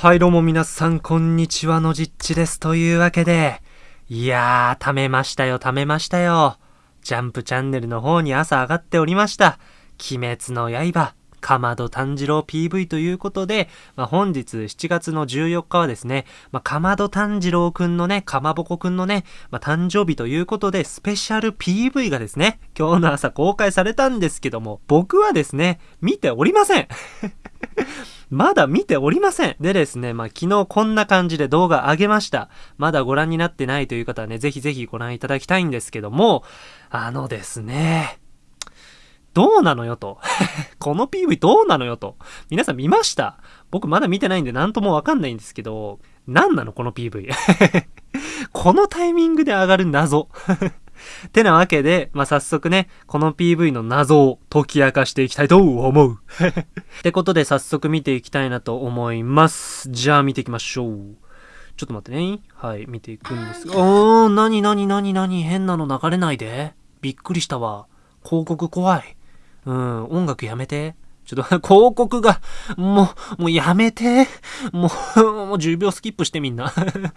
はい、どうも皆さん、こんにちはのじっちです。というわけで、いやー、貯めましたよ、貯めましたよ。ジャンプチャンネルの方に朝上がっておりました。鬼滅の刃、かまど炭治郎 PV ということで、まあ、本日7月の14日はですね、まあ、かまど炭治郎くんのね、かまぼこくんのね、まあ、誕生日ということで、スペシャル PV がですね、今日の朝公開されたんですけども、僕はですね、見ておりません。まだ見ておりません。でですね、まあ、昨日こんな感じで動画上げました。まだご覧になってないという方はね、ぜひぜひご覧いただきたいんですけども、あのですね、どうなのよと。この PV どうなのよと。皆さん見ました？僕まだ見てないんで何ともわかんないんですけど、何なのこの PV。このタイミングで上がる謎。てなわけで、まあ、早速ね、この PV の謎を解き明かしていきたいと思う。ってことで早速見ていきたいなと思います。じゃあ見ていきましょう。ちょっと待ってね。はい、見ていくんですが。おー、なになになになに変なの流れないで。びっくりしたわ。広告怖い。うん、音楽やめて。ちょっと、広告が、もう、もうやめて。もう、もう10秒スキップしてみんな。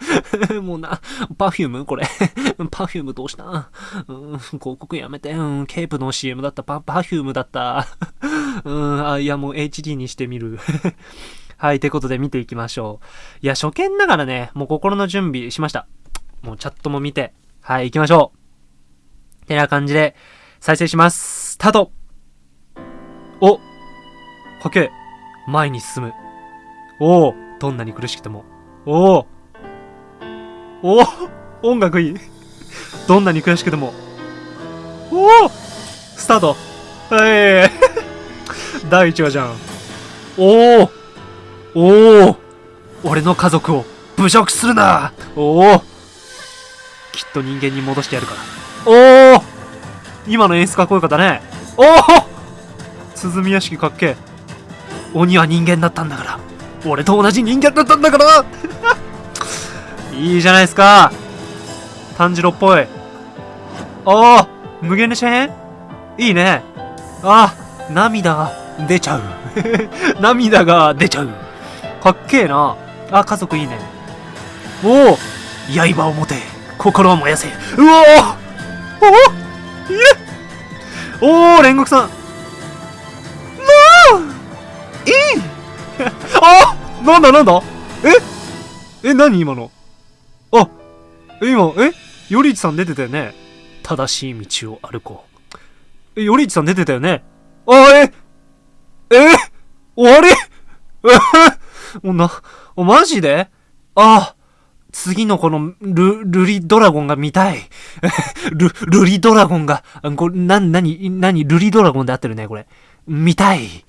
もうな、パフュームこれ。パフュームどうした？うん、広告やめて。うん、ケープの CM だった。パ、パフュームだった。うん、あ、いやもう HD にしてみる。はい、てことで見ていきましょう。いや、初見ながらね、もう心の準備しました。もうチャットも見て。はい、行きましょう。てな感じで、再生します。スタートおかけ前に進む。おおどんなに苦しくても。おおおお音楽いい。どんなに苦しくても。おおスタートはい 第1話じゃん。おおおお俺の家族を侮辱するなおおきっと人間に戻してやるから。おお今の演出かっこよかったね。おお鼓屋敷かっけえ。鬼は人間だったんだから。俺と同じ人間だったんだからいいじゃないですか。炭治郎っぽい。ああ無限列車編？いいね。ああ涙が出ちゃう。涙が出ちゃう。かっけえな。あ、家族いいね。おお刃を持て。心を燃やせ。うおおおいえおお煉獄さん。なんだなんだ？え？え、何今の？あ、え今、え？よりいちさん出てたよね？正しい道を歩こう。え、よりいちさん出てたよね？あ、え？え？終わり？え もうな、お、マジで？あ、次のこの、ル、ルリドラゴンが見たい。ル、ルリドラゴンが、あこれ、な、なに、なに、ルリドラゴンで合ってるね、これ。見たい。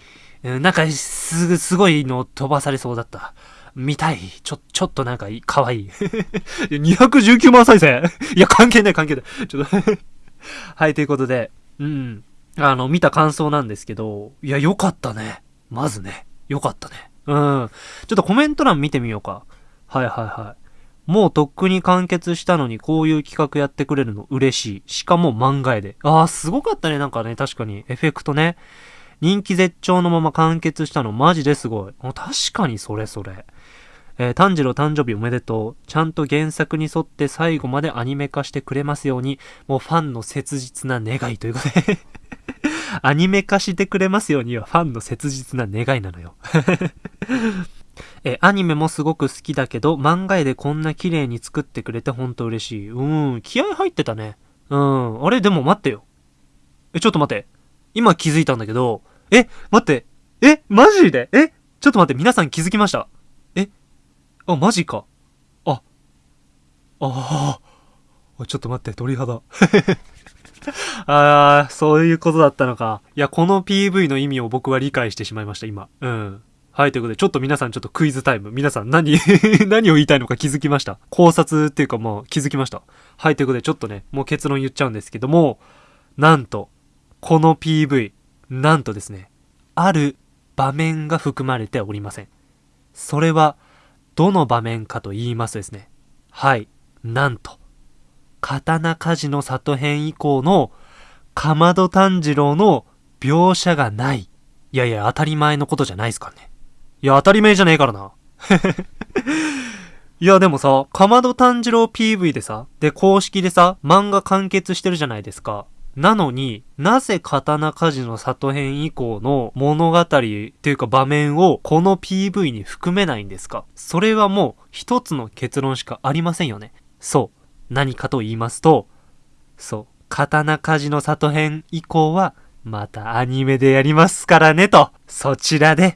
なんか、す、すごいの飛ばされそうだった。見たい。ちょ、ちょっとなんかいい、かわいい。219万再生 いや、関係ない関係ない。ちょっとはい、ということで、うん。あの、見た感想なんですけど、いや、よかったね。まずね。よかったね。うん。ちょっとコメント欄見てみようか。はいはいはい。もうとっくに完結したのにこういう企画やってくれるの嬉しい。しかも漫画絵で。ああ、すごかったね。なんかね、確かに。エフェクトね。人気絶頂のまま完結したのマジですごい。確かにそれそれ。えー炭治郎誕生日おめでとう。ちゃんと原作に沿って最後までアニメ化してくれますように、もうファンの切実な願いということで。アニメ化してくれますようにはファンの切実な願いなのよ。えアニメもすごく好きだけど、漫画絵でこんな綺麗に作ってくれてほんと嬉しい。うん、気合入ってたね。うん、あれでも待ってよ。え、ちょっと待って。今気づいたんだけど、え、待って。え、マジで？え、ちょっと待って、皆さん気づきました？え、あ、マジか。あ、ああ、ちょっと待って、鳥肌。ああ、そういうことだったのか。いや、この PV の意味を僕は理解してしまいました、今。うん。はい、ということで、ちょっと皆さんちょっとクイズタイム。皆さん何、何を言いたいのか気づきました？考察っていうかもう気づきました。はい、ということで、ちょっとね、もう結論言っちゃうんですけども、なんと、この PV、なんとですね、ある場面が含まれておりません。それは、どの場面かと言いますとですね、はい、なんと、刀鍛冶の里編以降の、かまど炭治郎の描写がない。いやいや、当たり前のことじゃないですからね。いや、当たり前じゃねえからな。いやでもさ、かまど炭治郎 PV でさ、で公式でさ、漫画完結してるじゃないですか。なのに、なぜ刀鍛冶の里編以降の物語っていうか場面をこの PV に含めないんですか？それはもう一つの結論しかありませんよね。そう。何かと言いますと、そう。刀鍛冶の里編以降はまたアニメでやりますからねと。そちらで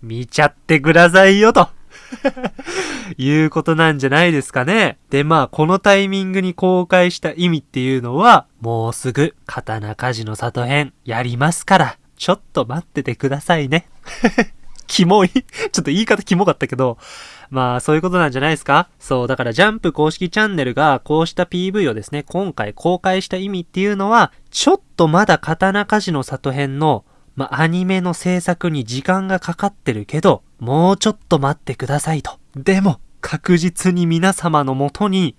見ちゃってくださいよと。いうことなんじゃないですかね。で、まあ、このタイミングに公開した意味っていうのは、もうすぐ、刀鍛冶の里編、やりますから、ちょっと待っててくださいね。キモいちょっと言い方キモかったけど、まあ、そういうことなんじゃないですかそう、だからジャンプ公式チャンネルがこうした PV をですね、今回公開した意味っていうのは、ちょっとまだ刀鍛冶の里編のまあ、アニメの制作に時間がかかってるけど、もうちょっと待ってくださいと。でも、確実に皆様のもとに、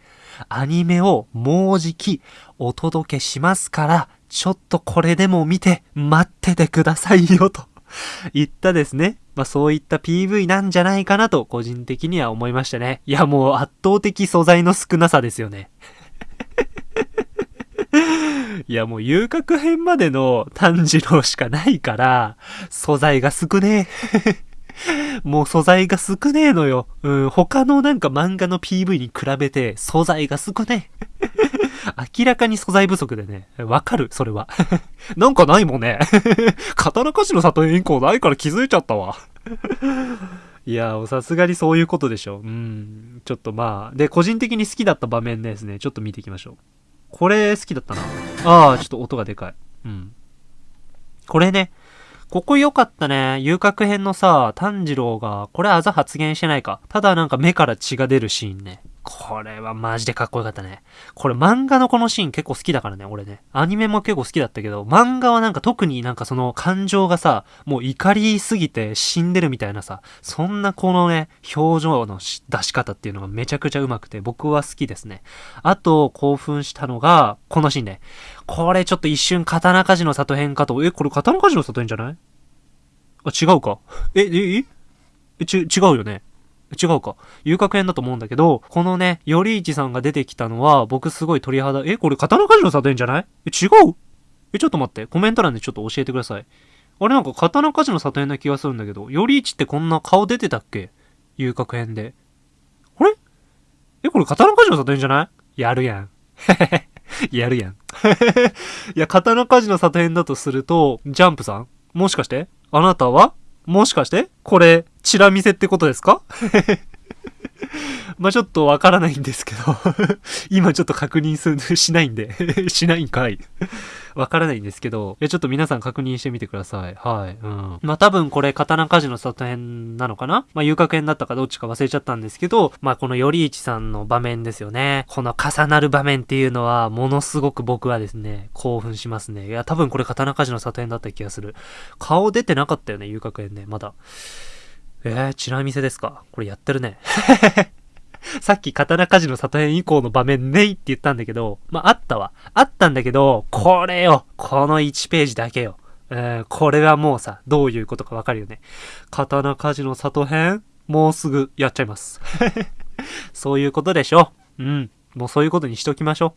アニメをもうじきお届けしますから、ちょっとこれでも見て待っててくださいよと言ったですね。まあそういった PV なんじゃないかなと個人的には思いましたね。いやもう圧倒的素材の少なさですよね。いや、もう遊郭編までの炭治郎しかないから、素材が少ねえ。もう素材が少ねえのよ。うん、他のなんか漫画の PV に比べて素材が少ねえ。明らかに素材不足でね、わかる、それは。なんかないもんね。刀鍛冶の里園以降ないから気づいちゃったわ。いや、さすがにそういうことでしょ。うん。ちょっとまあ。で、個人的に好きだった場面ですね。ちょっと見ていきましょう。これ好きだったな。ああ、ちょっと音がでかい。うん。これね、ここ良かったね。遊郭編のさ、炭治郎が、これあざ発言してないか。ただなんか目から血が出るシーンね。これはマジでかっこよかったね。これ漫画のこのシーン結構好きだからね、俺ね。アニメも結構好きだったけど、漫画はなんか特になんかその感情がさ、もう怒りすぎて死んでるみたいなさ、そんなこのね、表情の出し方っていうのがめちゃくちゃうまくて、僕は好きですね。あと、興奮したのが、このシーンね。これちょっと一瞬刀鍛冶の里編かと、え、これ刀鍛冶の里編じゃない？あ、違うか。え、え、え、ち、違うよね。違うか。遊郭編だと思うんだけど、このね、よりいちさんが出てきたのは、僕すごい鳥肌、え、これ刀鍛冶の里編じゃない？え、違う？え、ちょっと待って。コメント欄でちょっと教えてください。あれなんか刀鍛冶の里編な気がするんだけど、よりいちってこんな顔出てたっけ？遊郭編で。あれ？え、これ刀鍛冶の里編じゃない？やるやん。やるやん。いや、刀鍛冶の里編だとすると、ジャンプさん？もしかして？あなたは？もしかして？これ、チラ見せってことですか？まあちょっとわからないんですけど 今ちょっと確認する、しないんで しないんかいわからないんですけど、いや、ちょっと皆さん確認してみてください。はい。うん。まあ、多分これ、刀鍛冶の里編なのかな？まあ、遊郭編だったかどっちか忘れちゃったんですけど、まあ、この頼一さんの場面ですよね。この重なる場面っていうのは、ものすごく僕はですね、興奮しますね。いや、多分これ刀鍛冶の里編だった気がする。顔出てなかったよね、遊郭編ね、まだ。えー、チラ見せですか？これやってるね。さっき刀鍛冶の里編以降の場面ねいって言ったんだけど、まあ、あったわ。あったんだけど、これよ。この1ページだけよ。えー、これはもうさ、どういうことかわかるよね。刀鍛冶の里編もうすぐやっちゃいます。そういうことでしょ。うん。もうそういうことにしときましょ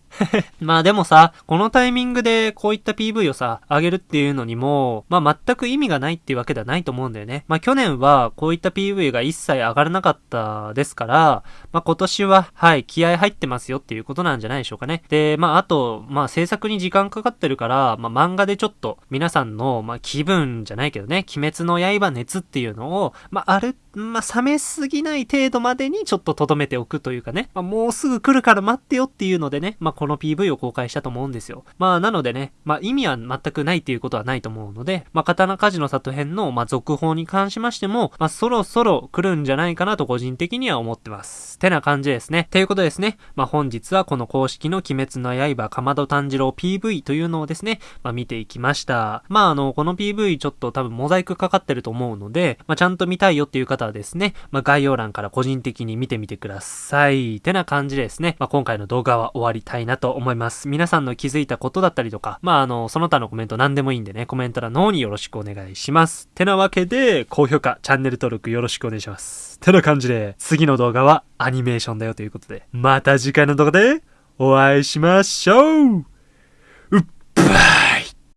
う。まあでもさ、このタイミングでこういった PV をさ、上げるっていうのにも、まあ全く意味がないっていうわけではないと思うんだよね。まあ去年はこういった PV が一切上がらなかったですから、まあ今年は、はい、気合入ってますよっていうことなんじゃないでしょうかね。で、まああと、まあ制作に時間かかってるから、まあ漫画でちょっと皆さんの、まあ気分じゃないけどね、鬼滅の刃熱っていうのを、まあある、まあ冷めすぎない程度までにちょっと留めておくというかね、まあもうすぐ来るから待ってよっていうのでね、まあ、この PV を公開したと思うんですよ。まあ、なのでね、まあ、意味は全くないっていうことはないと思うので、まあ、刀鍛冶の里編の、まあ、続報に関しましても、まあ、そろそろ来るんじゃないかなと個人的には思ってます。てな感じですね。ということですね、まあ、本日はこの公式の鬼滅の刃かまど炭治郎 PV というのをですね、まあ、見ていきました。まあ、あの、この PV ちょっと多分モザイクかかってると思うので、まあ、ちゃんと見たいよっていう方方はですね、まあ、概要欄から個人的に見てみてください。てな感じでですね、まあ、今回の動画は終わりたいなと思います。皆さんの気づいたことだったりとか、まあ、あの、その他のコメント何でもいいんでね、コメント欄の方によろしくお願いします。てなわけで、高評価、チャンネル登録よろしくお願いします。てな感じで、次の動画はアニメーションだよということで、また次回の動画でお会いしましょううっばー